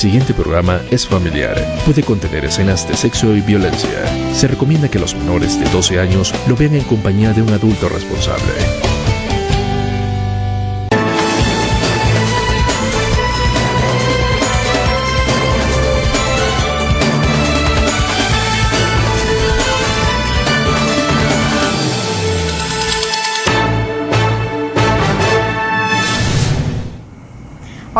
siguiente programa es familiar. Puede contener escenas de sexo y violencia. Se recomienda que los menores de 12 años lo vean en compañía de un adulto responsable.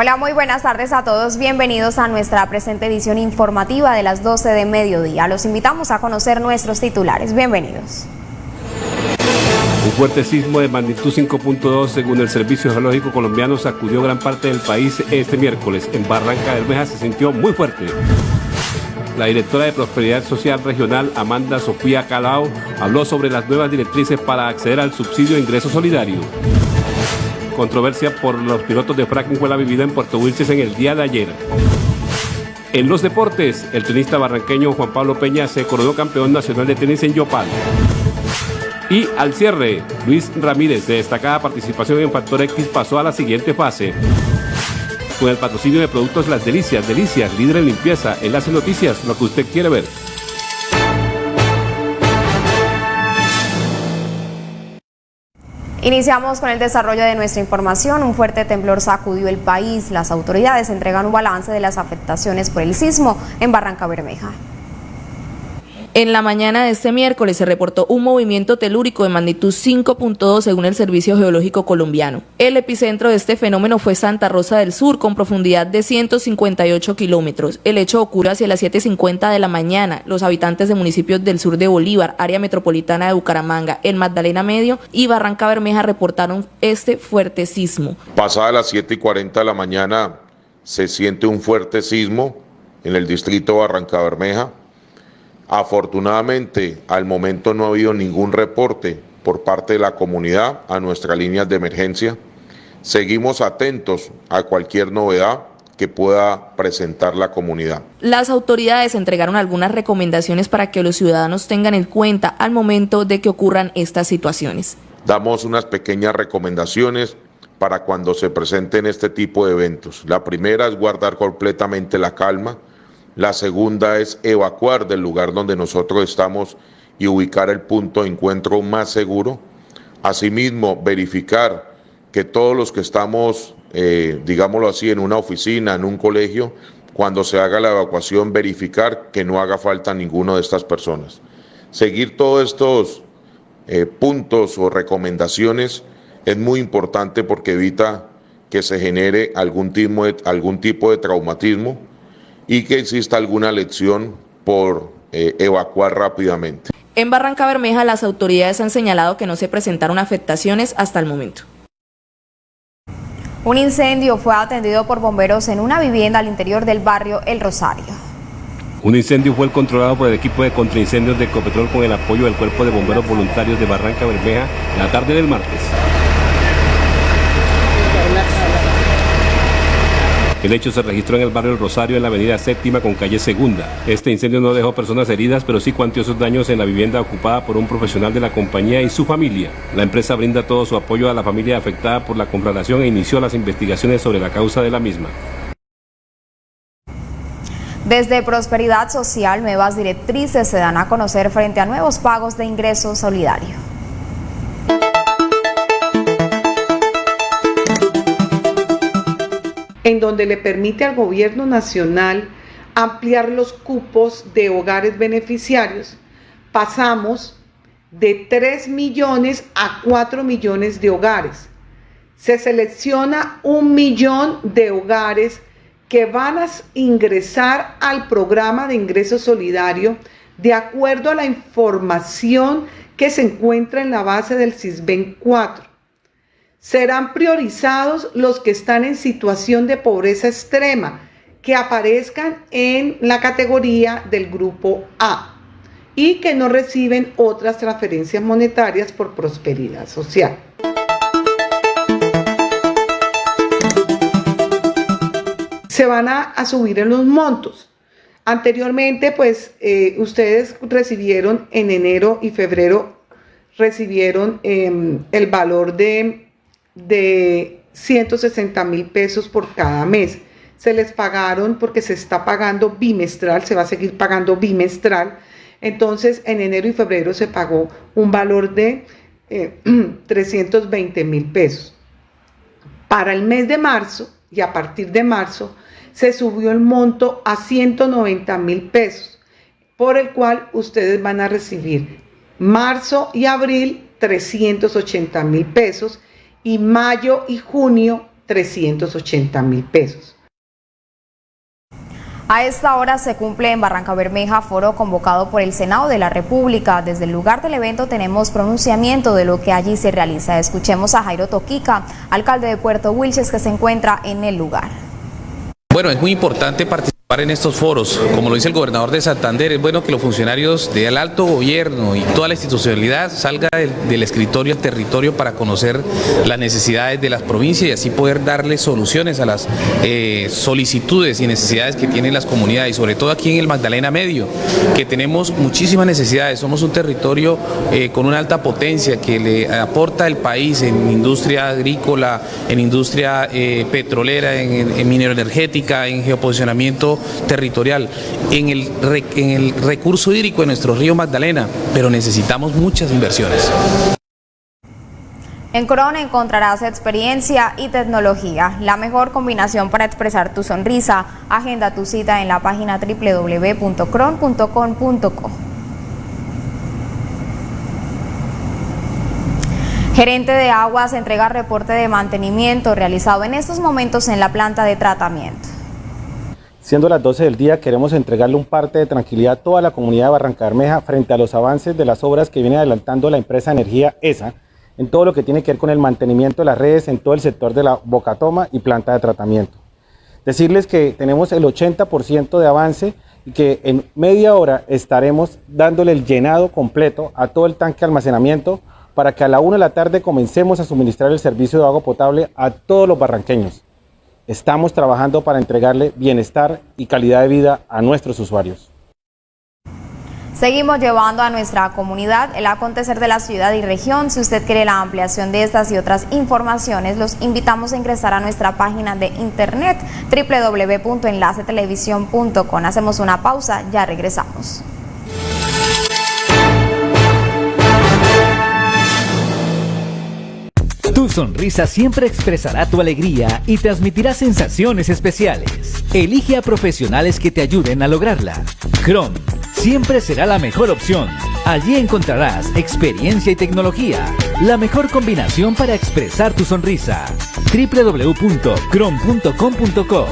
Hola, muy buenas tardes a todos. Bienvenidos a nuestra presente edición informativa de las 12 de mediodía. Los invitamos a conocer nuestros titulares. Bienvenidos. Un fuerte sismo de magnitud 5.2 según el Servicio Geológico Colombiano sacudió gran parte del país este miércoles. En Barranca del Meja se sintió muy fuerte. La directora de Prosperidad Social Regional, Amanda Sofía Calao, habló sobre las nuevas directrices para acceder al subsidio de ingreso solidario. Controversia por los pilotos de fracking fue la vivida en Puerto Wilches en el día de ayer. En los deportes, el tenista barranqueño Juan Pablo Peña se coronó campeón nacional de tenis en Yopal. Y al cierre, Luis Ramírez, de destacada participación en Factor X, pasó a la siguiente fase. Con el patrocinio de productos Las Delicias, Delicias, líder en limpieza, Enlace Noticias, lo que usted quiere ver. Iniciamos con el desarrollo de nuestra información. Un fuerte temblor sacudió el país. Las autoridades entregan un balance de las afectaciones por el sismo en Barranca Bermeja. En la mañana de este miércoles se reportó un movimiento telúrico de magnitud 5.2 según el Servicio Geológico Colombiano. El epicentro de este fenómeno fue Santa Rosa del Sur con profundidad de 158 kilómetros. El hecho ocurrió hacia las 7.50 de la mañana. Los habitantes de municipios del sur de Bolívar, área metropolitana de Bucaramanga, el Magdalena Medio y Barranca Bermeja reportaron este fuerte sismo. Pasada las 7.40 de la mañana se siente un fuerte sismo en el distrito Barranca Bermeja Afortunadamente, al momento no ha habido ningún reporte por parte de la comunidad a nuestras líneas de emergencia. Seguimos atentos a cualquier novedad que pueda presentar la comunidad. Las autoridades entregaron algunas recomendaciones para que los ciudadanos tengan en cuenta al momento de que ocurran estas situaciones. Damos unas pequeñas recomendaciones para cuando se presenten este tipo de eventos. La primera es guardar completamente la calma, la segunda es evacuar del lugar donde nosotros estamos y ubicar el punto de encuentro más seguro. Asimismo, verificar que todos los que estamos, eh, digámoslo así, en una oficina, en un colegio, cuando se haga la evacuación, verificar que no haga falta ninguno de estas personas. Seguir todos estos eh, puntos o recomendaciones es muy importante porque evita que se genere algún tipo algún tipo de traumatismo y que exista alguna lección por eh, evacuar rápidamente. En Barranca Bermeja las autoridades han señalado que no se presentaron afectaciones hasta el momento. Un incendio fue atendido por bomberos en una vivienda al interior del barrio El Rosario. Un incendio fue controlado por el equipo de contraincendios de Ecopetrol con el apoyo del Cuerpo de Bomberos Voluntarios de Barranca Bermeja la tarde del martes. El hecho se registró en el barrio Rosario, en la avenida Séptima con calle Segunda. Este incendio no dejó personas heridas, pero sí cuantiosos daños en la vivienda ocupada por un profesional de la compañía y su familia. La empresa brinda todo su apoyo a la familia afectada por la conflagración e inició las investigaciones sobre la causa de la misma. Desde Prosperidad Social, nuevas directrices se dan a conocer frente a nuevos pagos de ingreso solidario. En donde le permite al gobierno nacional ampliar los cupos de hogares beneficiarios, pasamos de 3 millones a 4 millones de hogares. Se selecciona un millón de hogares que van a ingresar al programa de ingreso solidario de acuerdo a la información que se encuentra en la base del CISBEN 4 serán priorizados los que están en situación de pobreza extrema, que aparezcan en la categoría del grupo A y que no reciben otras transferencias monetarias por prosperidad social. Se van a, subir en los montos. Anteriormente, pues eh, ustedes recibieron en enero y febrero, recibieron em, el valor de de 160 mil pesos por cada mes. se les pagaron porque se está pagando bimestral, se va a seguir pagando bimestral. Entonces, en enero y febrero se pagó un valor de 320 eh, mil pesos. Para el mes de marzo y a partir de marzo se subió el monto a 190 mil pesos, por el cual ustedes van a recibir marzo y abril 380 mil pesos y mayo y junio 380 mil pesos. A esta hora se cumple en Barranca Bermeja foro convocado por el Senado de la República. Desde el lugar del evento tenemos pronunciamiento de lo que allí se realiza. Escuchemos a Jairo Toquica, alcalde de Puerto Wilches, que se encuentra en el lugar. Bueno, es muy importante participar en estos foros. Como lo dice el gobernador de Santander, es bueno que los funcionarios del alto gobierno y toda la institucionalidad salga del, escritorio al territorio para conocer las necesidades de las provincias y así poder darle soluciones a las eh, solicitudes y necesidades que tienen las comunidades y sobre todo aquí en el Magdalena Medio, que tenemos muchísimas necesidades. Somos un territorio eh, con una alta potencia que le aporta el país en industria agrícola, en industria eh, petrolera, en, en minero energética, en geoposicionamiento territorial, en el, recurso hídrico de nuestro río Magdalena, pero necesitamos muchas inversiones. En Corona encontrarás experiencia y tecnología, la mejor combinación para expresar tu sonrisa. Agenda tu cita en la página www.cron.com.co. Gerente de Aguas entrega reporte de mantenimiento realizado en estos momentos en la planta de tratamiento. Siendo las 12 del día, queremos entregarle un parte de tranquilidad a toda la comunidad de Barranca Bermeja frente a los avances de las obras que viene adelantando la empresa Energía ESA en todo lo que tiene que ver con el mantenimiento de las redes en todo el sector de la bocatoma y planta de tratamiento. Decirles que tenemos el 80% de avance y que en media hora estaremos dándole el llenado completo a todo el tanque de almacenamiento para que a la 1 de la tarde comencemos a suministrar el servicio de agua potable a todos los barranqueños. Estamos trabajando para entregarle bienestar y calidad de vida a nuestros usuarios. Seguimos llevando a nuestra comunidad el acontecer de la ciudad y región. Si usted quiere la ampliación de estas y otras informaciones, los invitamos a ingresar a nuestra página de internet www.enlacetelevisión.com. Hacemos una pausa, ya regresamos. Tu sonrisa siempre expresará tu alegría y transmitirá sensaciones especiales. Elige a profesionales que te ayuden a lograrla. Chrome siempre será la mejor opción. Allí encontrarás experiencia y tecnología, la mejor combinación para expresar tu sonrisa. www.chrome.com.co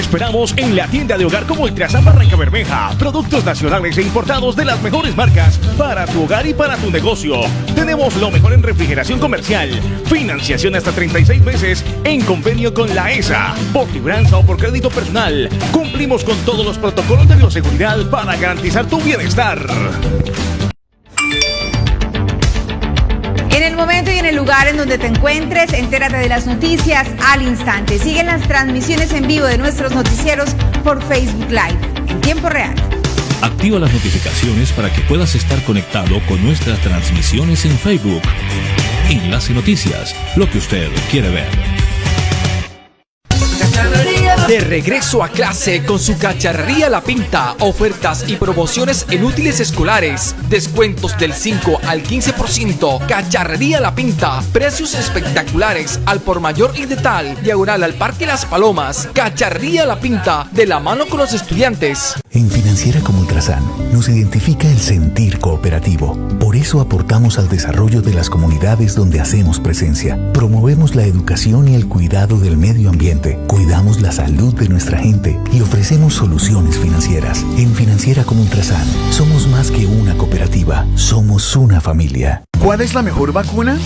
esperamos en la tienda de hogar como Ultrasan Barranca Bermeja. Productos nacionales e importados de las mejores marcas para tu hogar y para tu negocio. Tenemos lo mejor en refrigeración comercial. Financiación hasta 36 meses en convenio con la ESA. Por libranza o por crédito personal. Cumplimos con todos los protocolos de bioseguridad para garantizar tu bienestar. El lugar en donde te encuentres, entérate de las noticias al instante. Siguen las transmisiones en vivo de nuestros noticieros por Facebook Live en tiempo real. Activa las notificaciones para que puedas estar conectado con nuestras transmisiones en Facebook. Enlace Noticias, lo que usted quiere ver. De regreso a clase con su cacharrería La Pinta, ofertas y promociones en útiles escolares, descuentos del 5 al 15%, cacharrería La Pinta, precios espectaculares al por mayor y de tal, diagonal al Parque Las Palomas, cacharrería La Pinta, de la mano con los estudiantes. En Financiera como Ultrasan nos identifica el sentir cooperativo. Por eso aportamos al desarrollo de las comunidades donde hacemos presencia. Promovemos la educación y el cuidado del medio ambiente. Cuidamos la salud de nuestra gente y ofrecemos soluciones financieras. En Financiera como Ultrasan, somos más que una cooperativa, somos una familia. ¿Cuál es la mejor vacuna?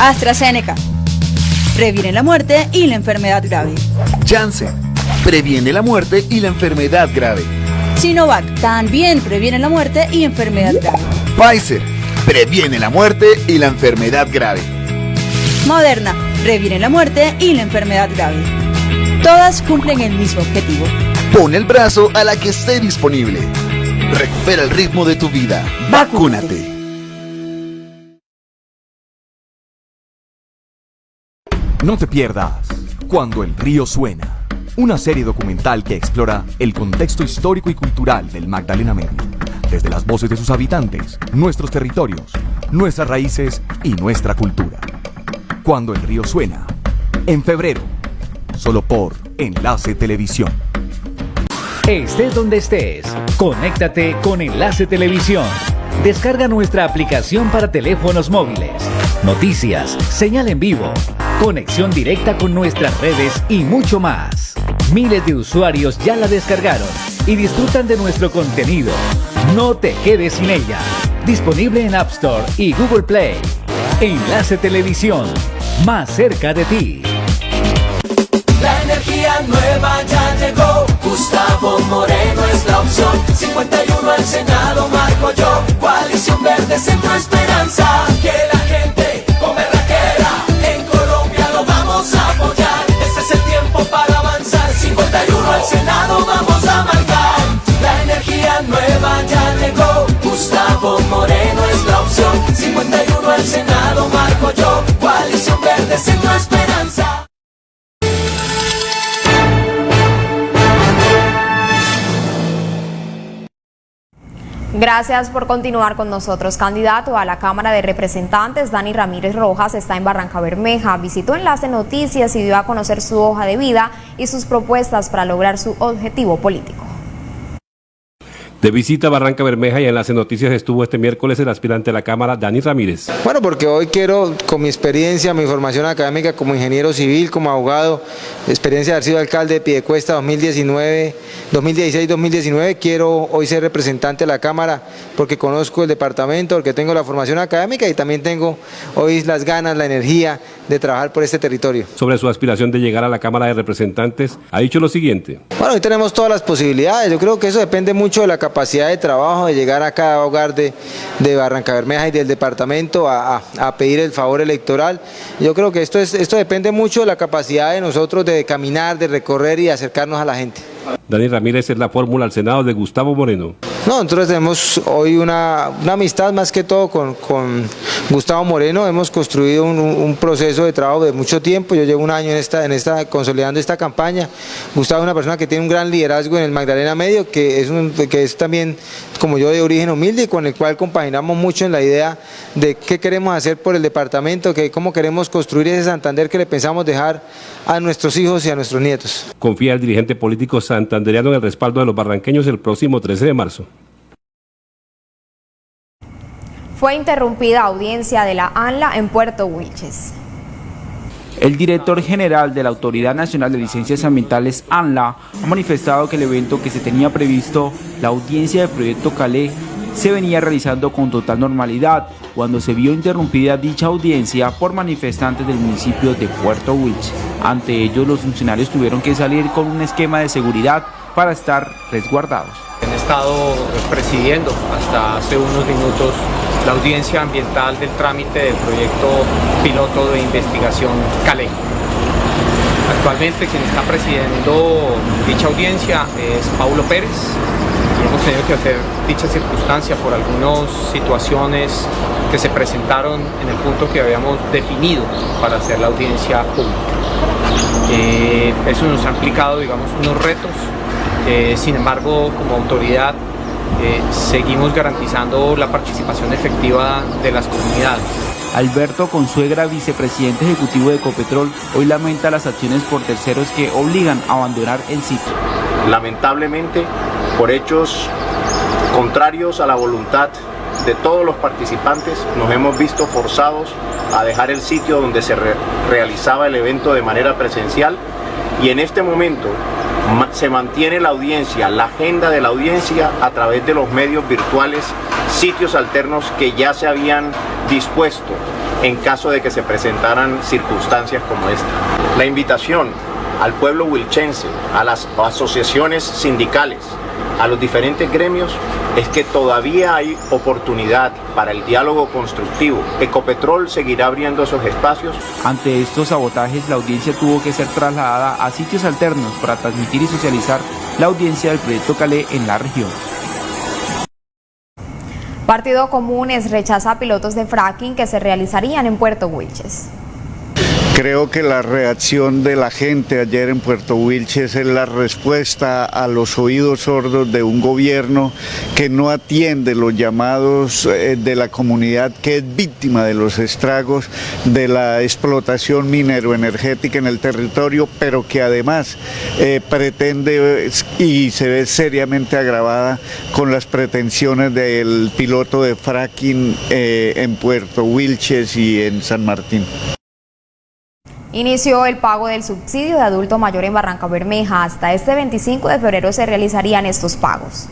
AstraZeneca. Previene la muerte y la enfermedad grave. Janssen. Previene la muerte y la enfermedad grave. Sinovac. También previene la muerte y enfermedad grave. Pfizer. Previene la muerte y la enfermedad grave. Moderna. Previene la muerte y la enfermedad grave. Todas cumplen el mismo objetivo. Pon el brazo a la que esté disponible. Recupera el ritmo de tu vida. Vacúnate. No te pierdas cuando el río suena una serie documental que explora el contexto histórico y cultural del Magdalena Medio, desde las voces de sus habitantes, nuestros territorios, nuestras raíces y nuestra cultura. Cuando el río suena, en febrero, solo por Enlace Televisión. Estés donde estés, conéctate con Enlace Televisión. Descarga nuestra aplicación para teléfonos móviles. Noticias, señal en vivo, conexión directa con nuestras redes y mucho más. Miles de usuarios ya la descargaron y disfrutan de nuestro contenido. No te quedes sin ella. Disponible en App Store y Google Play. Enlace Televisión, más cerca de ti. Nueva ya llegó. Gustavo Moreno es la opción. 51 al Senado, marco yo. Coalición Verde, Centro Esperanza. Que la gente con berraquera. En Colombia lo vamos a apoyar. Este es el tiempo para avanzar. 51 al Senado, vamos a marcar. La energía nueva ya llegó. Gustavo Moreno es la opción. 51 al Senado, marco yo. Coalición Verde, Centro Esperanza. Gracias por continuar con nosotros. Candidato a la Cámara de Representantes, Dani Ramírez Rojas, está en Barranca Bermeja. Visitó Enlace Noticias y dio a conocer su hoja de vida y sus propuestas para lograr su objetivo político. De visita a Barranca Bermeja y Enlace Noticias estuvo este miércoles el aspirante a la Cámara, Dani Ramírez. Bueno, porque hoy quiero, con mi experiencia, mi formación académica como ingeniero civil, como abogado, experiencia de haber sido alcalde de Piedecuesta 2019, 2016-2019, quiero hoy ser representante de la Cámara porque conozco el departamento, porque tengo la formación académica y también tengo hoy las ganas, la energía de trabajar por este territorio. Sobre su aspiración de llegar a la Cámara de Representantes, ha dicho lo siguiente. Bueno, hoy tenemos todas las posibilidades, yo creo que eso depende mucho de la capacidad de trabajo, de llegar a cada hogar de, de Barranca Bermeja y del departamento a, a, a, pedir el favor electoral. Yo creo que esto, es, esto depende mucho de la capacidad de nosotros de caminar, de recorrer y acercarnos a la gente. Dani Ramírez es la fórmula al Senado de Gustavo Moreno. No, nosotros tenemos hoy una, amistad más que todo con, Gustavo Moreno, hemos construido un, un, proceso de trabajo de mucho tiempo, yo llevo un año en esta, en esta, consolidando esta campaña, Gustavo es una persona que tiene un gran liderazgo en el Magdalena Medio, que es, un, que es también como yo de origen humilde y con el cual compaginamos mucho en la idea de qué queremos hacer por el departamento, que cómo queremos construir ese Santander que le pensamos dejar a nuestros hijos y a nuestros nietos. Confía el dirigente político santandereano en el respaldo de los barranqueños el próximo 13 de marzo. Fue interrumpida audiencia de la ANLA en Puerto Wilches. El director general de la Autoridad Nacional de Licencias Ambientales, ANLA, ha manifestado que el evento que se tenía previsto, la audiencia del proyecto Calé, se venía realizando con total normalidad cuando se vio interrumpida dicha audiencia por manifestantes del municipio de Puerto Wilches. Ante ello, los funcionarios tuvieron que salir con un esquema de seguridad para estar resguardados. Han estado presidiendo hasta hace unos minutos la audiencia ambiental del trámite del proyecto piloto de investigación CALE. Actualmente quien está presidiendo dicha audiencia es Paulo Pérez hemos tenido que hacer dicha circunstancia por algunas situaciones que se presentaron en el punto que habíamos definido para hacer la audiencia pública. Eh, eso nos ha implicado digamos unos retos, eh, sin embargo como autoridad eh, seguimos garantizando la participación efectiva de las comunidades. Alberto Consuegra, vicepresidente ejecutivo de Ecopetrol, hoy lamenta las acciones por terceros que obligan a abandonar el sitio. Lamentablemente, por hechos contrarios a la voluntad de todos los participantes, nos hemos visto forzados a dejar el sitio donde se re realizaba el evento de manera presencial y en este momento se mantiene la audiencia, la agenda de la audiencia a través de los medios virtuales, sitios alternos que ya se habían dispuesto en caso de que se presentaran circunstancias como esta. La invitación al pueblo wilchense, a las asociaciones sindicales, a los diferentes gremios es que todavía hay oportunidad para el diálogo constructivo. Ecopetrol seguirá abriendo esos espacios. Ante estos sabotajes, la audiencia tuvo que ser trasladada a sitios alternos para transmitir y socializar la audiencia del proyecto Calé en la región. Partido Comunes rechaza pilotos de fracking que se realizarían en Puerto Wilches. Creo que la reacción de la gente ayer en Puerto Wilches es la respuesta a los oídos sordos de un gobierno que no atiende los llamados eh, de la comunidad que es víctima de los estragos de la explotación minero-energética en el territorio, pero que además eh, pretende y se ve seriamente agravada con las pretensiones del piloto de fracking eh, en Puerto Wilches y en San Martín. Inició el pago del subsidio de adulto mayor en Barranca Bermeja. Hasta este 25 de febrero se realizarían estos pagos.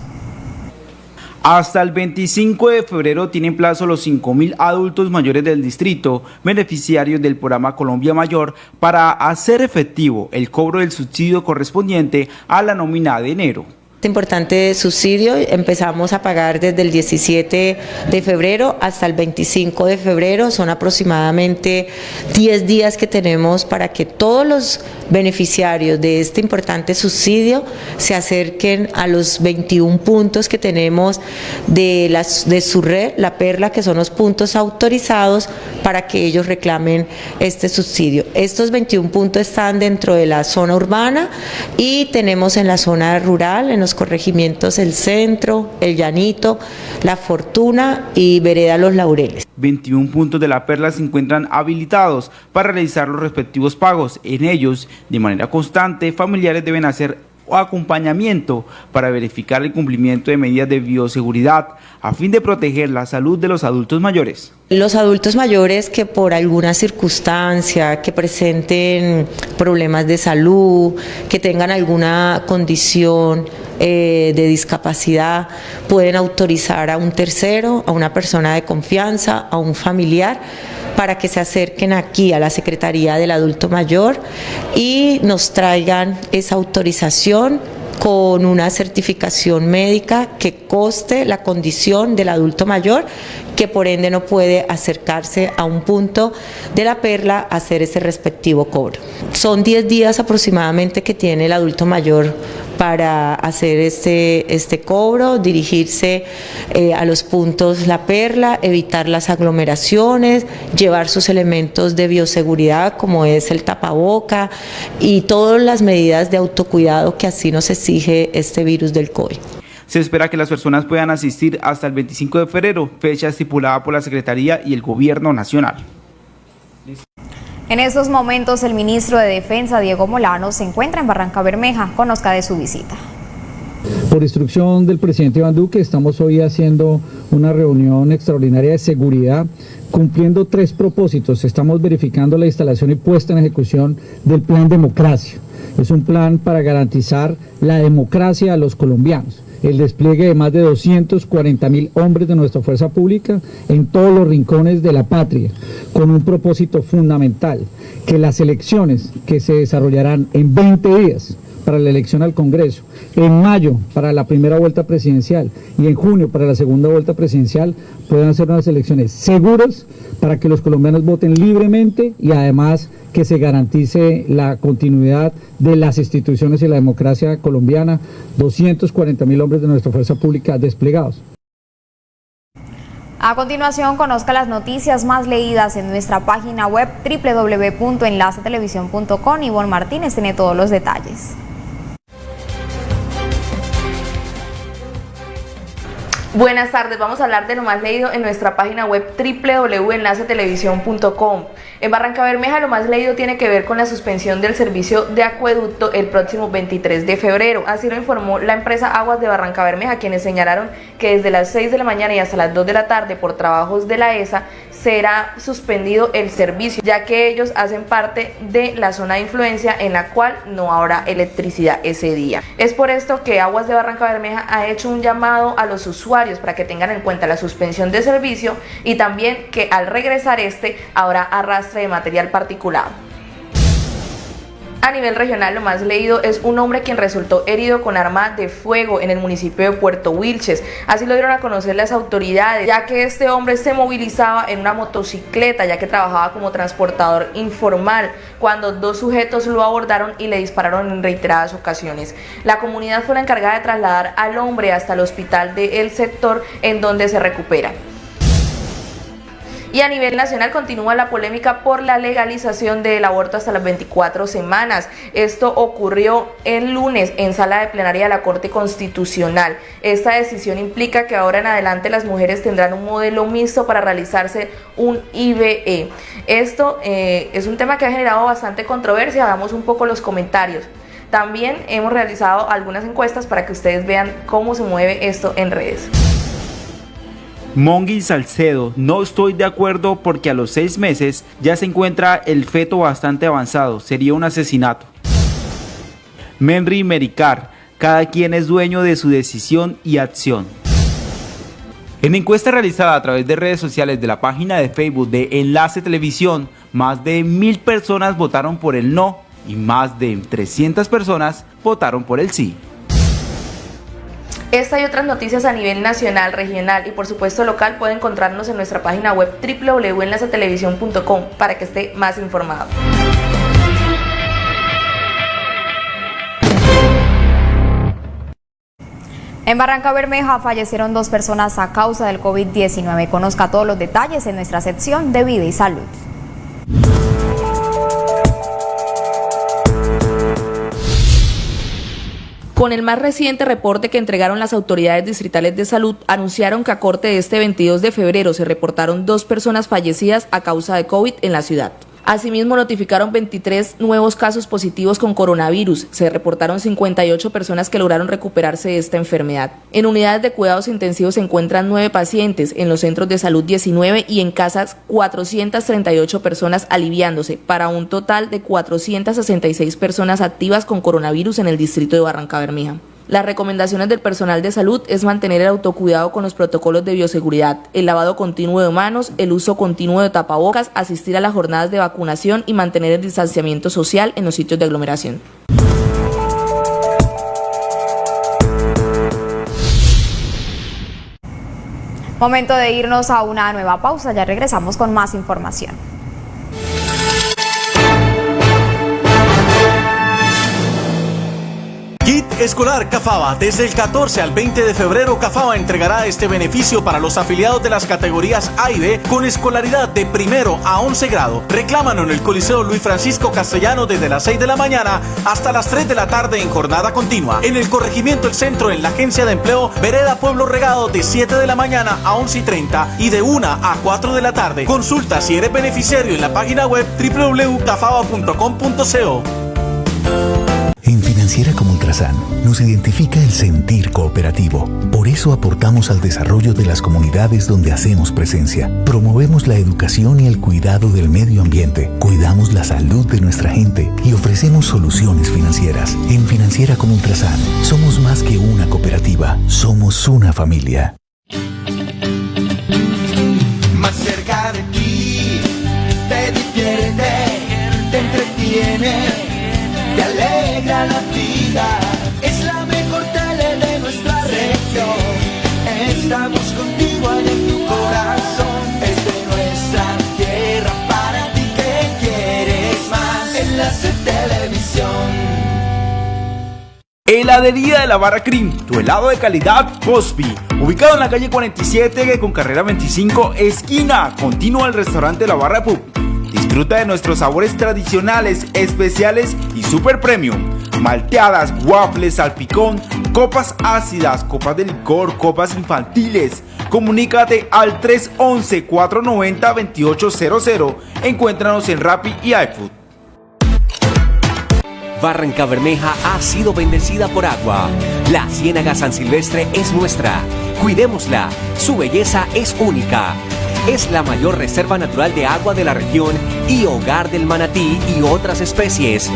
Hasta el 25 de febrero tienen plazo los 5.000 adultos mayores del distrito, beneficiarios del programa Colombia Mayor, para hacer efectivo el cobro del subsidio correspondiente a la nómina de enero. Importante subsidio empezamos a pagar desde el 17 de febrero hasta el 25 de febrero, son aproximadamente 10 días que tenemos para que todos los beneficiarios de este importante subsidio se acerquen a los 21 puntos que tenemos de, de su red, la perla, que son los puntos autorizados para que ellos reclamen este subsidio. Estos 21 puntos están dentro de la zona urbana y tenemos en la zona rural, en los corregimientos El Centro, El Llanito, La Fortuna y Vereda Los Laureles. 21 puntos de la Perla se encuentran habilitados para realizar los respectivos pagos. En ellos, de manera constante, familiares deben hacer acompañamiento para verificar el cumplimiento de medidas de bioseguridad a fin de proteger la salud de los adultos mayores. Los adultos mayores que por alguna circunstancia, que presenten problemas de salud, que tengan alguna condición eh, de discapacidad, pueden autorizar a un tercero, a una persona de confianza, a un familiar, para que se acerquen aquí a la Secretaría del Adulto Mayor y nos traigan esa autorización con una certificación médica que coste la condición del adulto mayor que por ende no puede acercarse a un punto de la perla a hacer ese respectivo cobro. Son 10 días aproximadamente que tiene el adulto mayor para hacer este, este cobro, dirigirse eh, a los puntos La Perla, evitar las aglomeraciones, llevar sus elementos de bioseguridad como es el tapaboca y todas las medidas de autocuidado que así nos exige este virus del COVID. Se espera que las personas puedan asistir hasta el 25 de febrero, fecha estipulada por la Secretaría y el Gobierno Nacional. En estos momentos el ministro de Defensa, Diego Molano, se encuentra en Barranca Bermeja. Conozca de su visita. Por instrucción del presidente Iván Duque, estamos hoy haciendo una reunión extraordinaria de seguridad, cumpliendo tres propósitos. Estamos verificando la instalación y puesta en ejecución del Plan Democracia. Es un plan para garantizar la democracia a los colombianos el despliegue de más de 240 mil hombres de nuestra fuerza pública en todos los rincones de la patria, con un propósito fundamental, que las elecciones que se desarrollarán en 20 días para la elección al Congreso, en mayo para la primera vuelta presidencial y en junio para la segunda vuelta presidencial puedan ser unas elecciones seguras para que los colombianos voten libremente y además que se garantice la continuidad de las instituciones y la democracia colombiana, 240 mil hombres de nuestra fuerza pública desplegados. A continuación, conozca las noticias más leídas en nuestra página web www.enlacetelevisión.com. Ivonne Martínez tiene todos los detalles. Buenas tardes, vamos a hablar de lo más leído en nuestra página web www.enlacetelevisión.com. En Barranca Bermeja lo más leído tiene que ver con la suspensión del servicio de acueducto el próximo 23 de febrero. Así lo informó la empresa Aguas de Barranca Bermeja, quienes señalaron que desde las 6 de la mañana y hasta las 2 de la tarde por trabajos de la ESA será suspendido el servicio, ya que ellos hacen parte de la zona de influencia en la cual no habrá electricidad ese día. Es por esto que Aguas de Barranca Bermeja ha hecho un llamado a los usuarios para que tengan en cuenta la suspensión de servicio y también que al regresar este habrá arrastre de material particulado. A nivel regional, lo más leído es un hombre quien resultó herido con arma de fuego en el municipio de Puerto Wilches. Así lo dieron a conocer las autoridades, ya que este hombre se movilizaba en una motocicleta, ya que trabajaba como transportador informal, cuando dos sujetos lo abordaron y le dispararon en reiteradas ocasiones. La comunidad fue la encargada de trasladar al hombre hasta el hospital del sector en donde se recupera. Y a nivel nacional continúa la polémica por la legalización del aborto hasta las 24 semanas. Esto ocurrió el lunes en sala de plenaria de la Corte Constitucional. Esta decisión implica que ahora en adelante las mujeres tendrán un modelo mixto para realizarse un IBE. Esto eh, es un tema que ha generado bastante controversia. Hagamos un poco los comentarios. También hemos realizado algunas encuestas para que ustedes vean cómo se mueve esto en redes. Mongi Salcedo, no estoy de acuerdo porque a los seis meses ya se encuentra el feto bastante avanzado, sería un asesinato. Menry Mericar, cada quien es dueño de su decisión y acción. En encuesta realizada a través de redes sociales de la página de Facebook de Enlace Televisión, más de mil personas votaron por el no y más de 300 personas votaron por el sí. Esta y otras noticias a nivel nacional, regional y por supuesto local puede encontrarnos en nuestra página web www.enlacetelevisión.com para que esté más informado. En Barranca Bermeja fallecieron dos personas a causa del COVID-19. Conozca todos los detalles en nuestra sección de vida y salud. Con el más reciente reporte que entregaron las autoridades distritales de salud, anunciaron que a corte de este 22 de febrero se reportaron dos personas fallecidas a causa de COVID en la ciudad. Asimismo, notificaron 23 nuevos casos positivos con coronavirus. Se reportaron 58 personas que lograron recuperarse de esta enfermedad. En unidades de cuidados intensivos se encuentran 9 pacientes, en los centros de salud 19 y en casas 438 personas aliviándose, para un total de 466 personas activas con coronavirus en el distrito de Barranca Bermeja. Las recomendaciones del personal de salud es mantener el autocuidado con los protocolos de bioseguridad, el lavado continuo de manos, el uso continuo de tapabocas, asistir a las jornadas de vacunación y mantener el distanciamiento social en los sitios de aglomeración. Momento de irnos a una nueva pausa, ya regresamos con más información. Escolar Cafaba. Desde el 14 al 20 de febrero, Cafaba entregará este beneficio para los afiliados de las categorías A y B con escolaridad de primero a 11 grado. Reclámalo en el Coliseo Luis Francisco Castellano desde las 6 de la mañana hasta las 3 de la tarde en jornada continua. En el corregimiento El Centro, en la Agencia de Empleo, Vereda Pueblo Regado de 7 de la mañana a 11 y 30 y de 1 a 4 de la tarde. Consulta si eres beneficiario en la página web www.cafaba.com.co. En Financiera como Ultrasan nos identifica el sentir cooperativo. Por eso aportamos al desarrollo de las comunidades donde hacemos presencia. Promovemos la educación y el cuidado del medio ambiente. Cuidamos la salud de nuestra gente y ofrecemos soluciones financieras. En Financiera como Ultrasan somos más que una cooperativa, somos una familia. Más cerca de Estamos contigo en tu corazón. Es de nuestra tierra para ti que quieres más. Enlace Televisión. Heladería de la Barra Cream, tu helado de calidad Cosby, ubicado en la calle 47 con carrera 25, esquina, continua al restaurante La Barra Pub. Disfruta de nuestros sabores tradicionales, especiales y super premium. Malteadas, waffles, salpicón, copas ácidas, copas de licor, copas infantiles. Comunícate al 311-490-2800. Encuéntranos en Rappi y iFood. Barranca Bermeja ha sido bendecida por agua. La Ciénaga San Silvestre es nuestra. Cuidémosla. Su belleza es única es la mayor reserva natural de agua de la región y hogar del manatí y otras especies.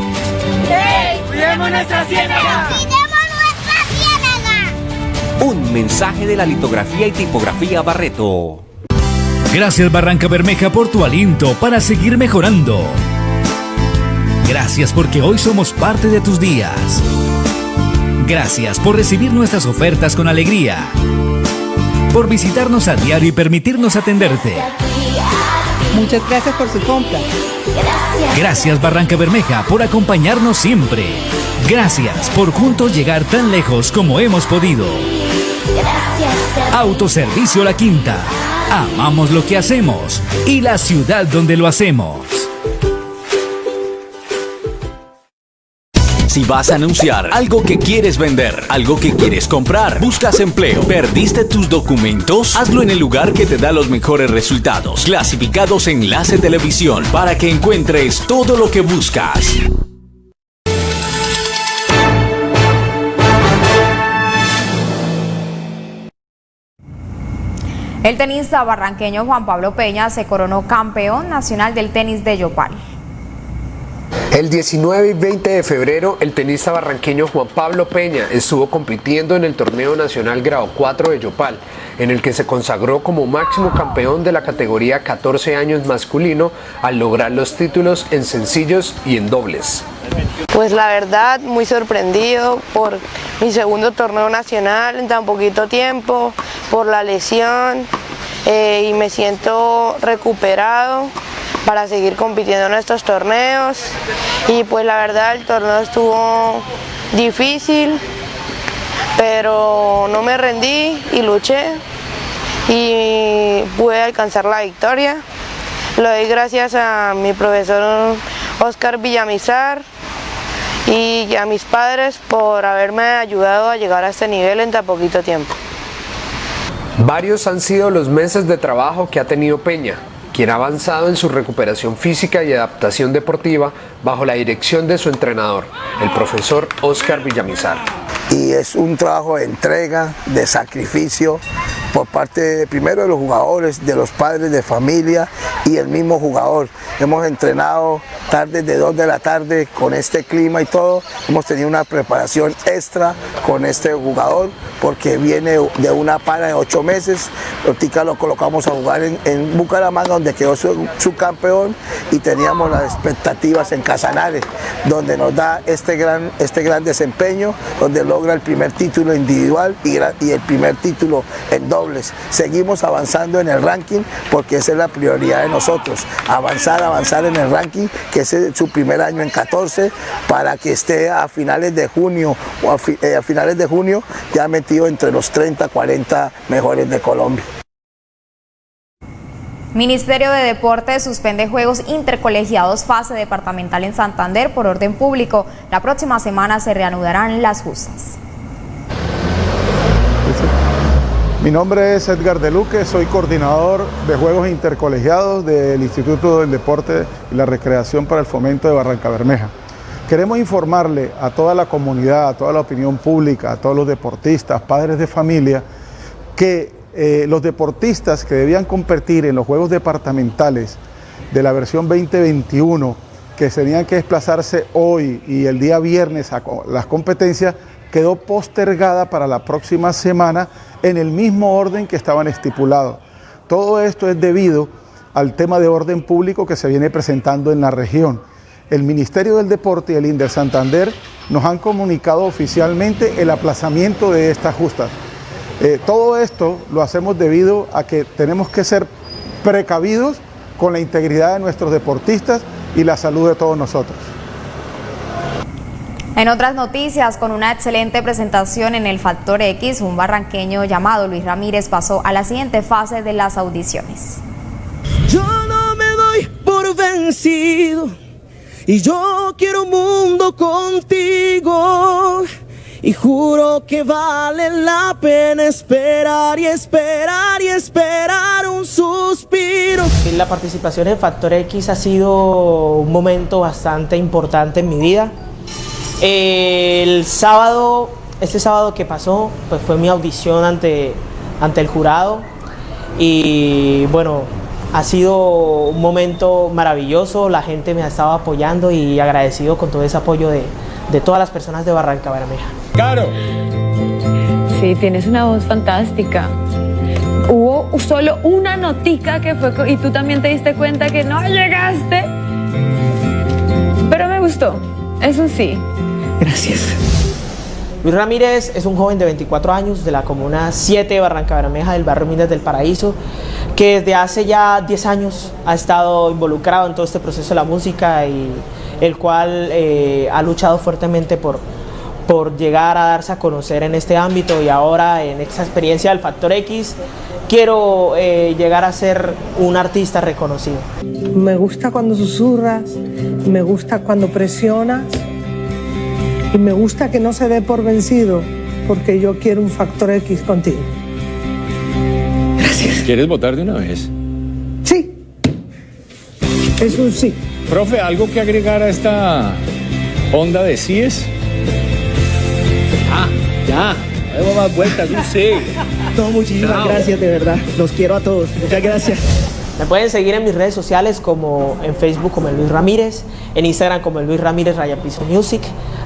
¡Hey! ¡Cuidemos nuestra ciénaga! ¡Cuidemos nuestra ciénaga! Un mensaje de la litografía y tipografía Barreto. Gracias Barranca Bermeja por tu aliento para seguir mejorando. Gracias porque hoy somos parte de tus días. Gracias por recibir nuestras ofertas con alegría por visitarnos a diario y permitirnos atenderte. Muchas gracias por su compra. Gracias Barranca Bermeja por acompañarnos siempre. Gracias por juntos llegar tan lejos como hemos podido. Autoservicio La Quinta. Amamos lo que hacemos y la ciudad donde lo hacemos. Si vas a anunciar algo que quieres vender, algo que quieres comprar, buscas empleo, perdiste tus documentos, hazlo en el lugar que te da los mejores resultados. Clasificados Enlace Televisión para que encuentres todo lo que buscas. El tenista barranqueño Juan Pablo Peña se coronó campeón nacional del tenis de Yopal. El 19 y 20 de febrero, el tenista barranqueño Juan Pablo Peña estuvo compitiendo en el torneo nacional grado 4 de Yopal, en el que se consagró como máximo campeón de la categoría 14 años masculino al lograr los títulos en sencillos y en dobles. Pues la verdad, muy sorprendido por mi segundo torneo nacional en tan poquito tiempo, por la lesión eh, y me siento recuperado para seguir compitiendo en estos torneos y pues la verdad el torneo estuvo difícil pero no me rendí y luché y pude alcanzar la victoria. Lo doy gracias a mi profesor Oscar Villamizar y a mis padres por haberme ayudado a llegar a este nivel en tan poquito tiempo. Varios han sido los meses de trabajo que ha tenido Peña, quien ha avanzado en su recuperación física y adaptación deportiva bajo la dirección de su entrenador, el profesor Oscar Villamizar. Y es un trabajo de entrega, de sacrificio por parte primero de los jugadores, de los padres de familia y el mismo jugador. Hemos entrenado tardes de 2 de la tarde con este clima y todo. Hemos tenido una preparación extra con este jugador porque viene de una para de 8 meses. Ortica lo colocamos a jugar en, Bucaramanga donde quedó su, campeón y teníamos las expectativas en Casanares donde nos da este gran, este gran desempeño, donde logra el primer título individual y, y el primer título en Seguimos avanzando en el ranking porque esa es la prioridad de nosotros, avanzar, avanzar en el ranking que es su primer año en 14 para que esté a finales de junio o a, eh, finales de junio ya metido entre los 30, 40 mejores de Colombia. Ministerio de Deportes suspende Juegos Intercolegiados fase departamental en Santander por orden público. La próxima semana se reanudarán las justas. Mi nombre es Edgar De Luque, soy coordinador de Juegos Intercolegiados del Instituto del Deporte y la Recreación para el Fomento de Barranca Bermeja. Queremos informarle a toda la comunidad, a toda la opinión pública, a todos los deportistas, padres de familia, que eh, los deportistas que debían competir en los Juegos Departamentales de la versión 2021, que tenían que desplazarse hoy y el día viernes a las competencias, quedó postergada para la próxima semana en el mismo orden que estaban estipulados. Todo esto es debido al tema de orden público que se viene presentando en la región. El Ministerio del Deporte y el INDER Santander nos han comunicado oficialmente el aplazamiento de estas justas. Eh, todo esto lo hacemos debido a que tenemos que ser precavidos con la integridad de nuestros deportistas y la salud de todos nosotros. En otras noticias, con una excelente presentación en el Factor X, un barranqueño llamado Luis Ramírez pasó a la siguiente fase de las audiciones. Yo no me doy por vencido y yo quiero un mundo contigo. Y juro que vale la pena esperar y esperar y esperar un suspiro. La participación en Factor X ha sido un momento bastante importante en mi vida el sábado, este sábado que pasó, pues fue mi audición ante, ante el jurado y bueno, ha sido un momento maravilloso, la gente me ha estado apoyando y agradecido con todo ese apoyo de, de todas las personas de Barranca Bermeja. ¡Caro! Sí, tienes una voz fantástica. Hubo solo una notica que fue y tú también te diste cuenta que no llegaste. Pero me gustó, eso sí. Gracias. Luis Ramírez es un joven de 24 años de la comuna 7 de Barranca Bermeja del barrio Minas del Paraíso que desde hace ya 10 años ha estado involucrado en todo este proceso de la música y el cual eh, ha luchado fuertemente por, por llegar a darse a conocer en este ámbito y ahora en esta experiencia del Factor X quiero eh, llegar a ser un artista reconocido. Me gusta cuando susurras, me gusta cuando presionas y me gusta que no se dé por vencido porque yo quiero un Factor X contigo. Gracias. ¿Quieres votar de una vez? Sí. Es un sí. Profe, ¿algo que agregar a esta onda de síes? Ah, ya. Demos más vueltas, un sí. No, muchísimas gracias, de verdad. Los quiero a todos. Muchas gracias. Me pueden seguir en mis redes sociales como en Facebook como el Luis Ramírez, en Instagram como el Luis Ramírez Raya Piso Music.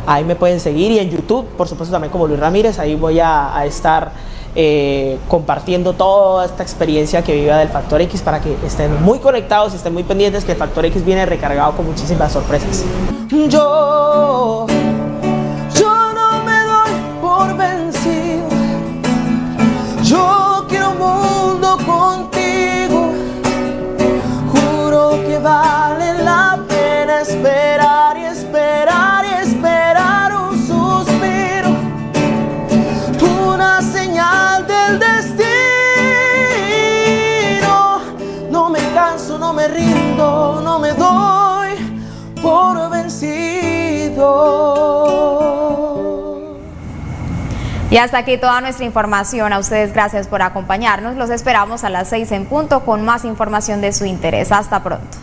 Ahí me pueden seguir y en YouTube, por supuesto, también como Luis Ramírez. Ahí voy a, estar eh, compartiendo toda esta experiencia que viva del Factor X para que estén muy conectados y estén muy pendientes que el Factor X viene recargado con muchísimas sorpresas. Yo Y hasta aquí toda nuestra información. A ustedes gracias por acompañarnos. Los esperamos a las 6 en punto con más información de su interés. Hasta pronto.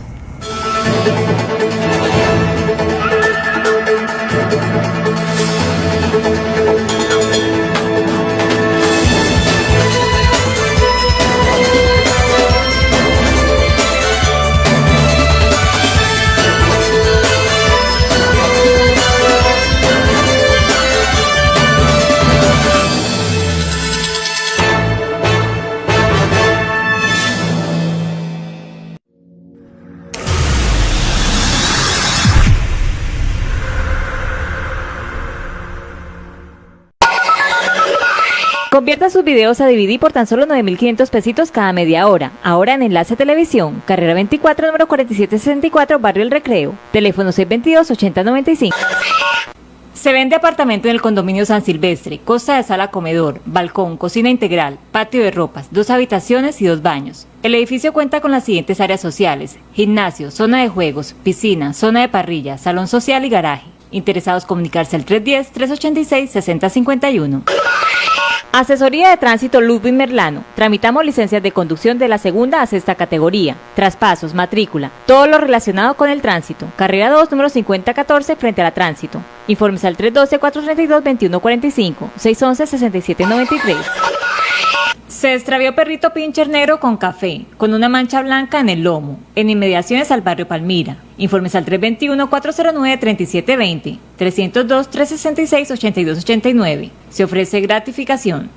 Videos a DVD por tan solo 9.500 pesitos cada media hora. Ahora en Enlace Televisión, carrera 24, número 4764, Barrio El Recreo. Teléfono 622-8095. Se vende apartamento en el condominio San Silvestre, costa de sala comedor, balcón, cocina integral, patio de ropas, dos habitaciones y dos baños. El edificio cuenta con las siguientes áreas sociales, gimnasio, zona de juegos, piscina, zona de parrilla, salón social y garaje. Interesados comunicarse al 310-386-6051. Asesoría de Tránsito Ludwig Merlano. Tramitamos licencias de conducción de la segunda a sexta categoría. Traspasos, matrícula, todo lo relacionado con el tránsito. Carrera 2, número 5014, frente a la tránsito. Informes al 312-432-2145, 611-6793. Se extravió perrito pincher negro con café, con una mancha blanca en el lomo, en inmediaciones al barrio Palmira. Informes al 321-409-3720, 302-366-8289. Se ofrece gratificación.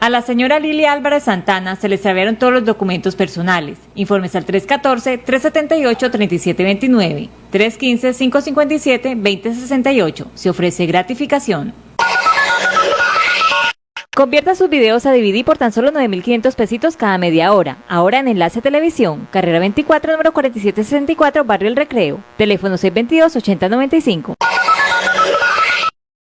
A la señora Lili Álvarez Santana se le extraviaron todos los documentos personales. Informes al 314-378-3729, 315-557-2068. Se ofrece gratificación. Convierta sus videos a DVD por tan solo 9.500 pesitos cada media hora. Ahora en Enlace Televisión, carrera 24, número 4764, Barrio El Recreo. Teléfono 622-8095.